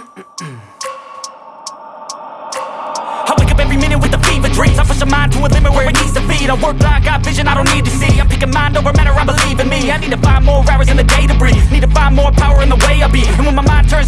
I wake up every minute with a fever dreams. I push a mind to a limit where it needs to feed I work blind, got vision I don't need to see. I'm picking mind over matter, I believe in me. I need to find more hours in the day to breathe. Need to find more power in the way I be. And when my mind turns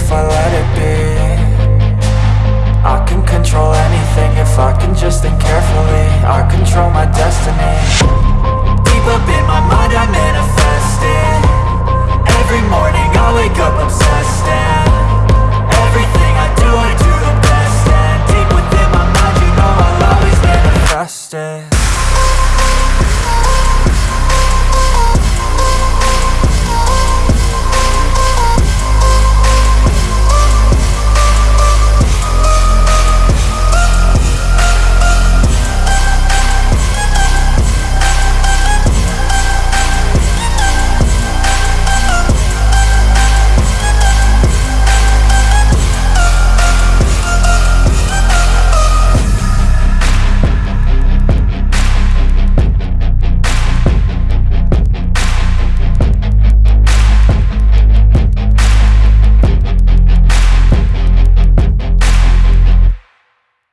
if I let it be. I can control anything if I can just think carefully.